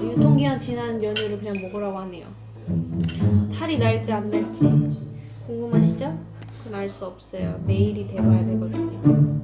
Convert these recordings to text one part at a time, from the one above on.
유통기한 지난 연유를 그냥 먹으라고 하네요. 탈이 날지 안 날지 궁금하시죠? 그건 알 수 없어요. 내일이 돼봐야 되거든요.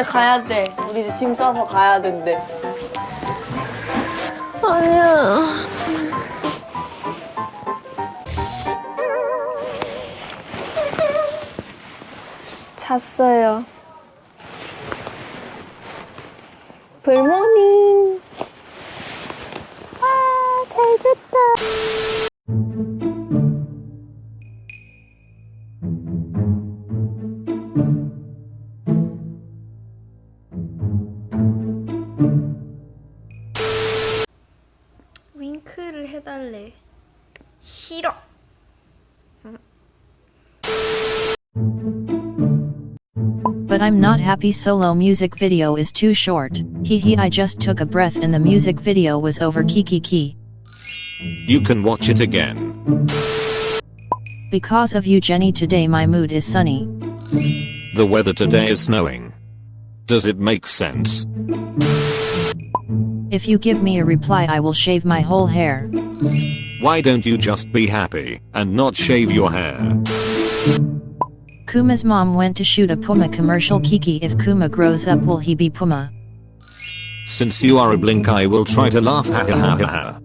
이제 가야 돼. 우리 이제 짐 싸서 가야 된대. 아니야. 잤어요. 불모닝. 해달래 싫어 But I'm not happy solo music video is too short. Hee hee I just took a breath and the music video was over kiki ki. You can watch it again. Because of you Jennie today my mood is sunny. The weather today is snowing. Does it make sense? If you give me a reply I will shave my whole hair. Why don't you just be happy and not shave your hair? Kuma's mom went to shoot a Puma commercial Kiki if Kuma grows up will he be Puma? Since you are a blink I will try to laugh ha ha ha ha.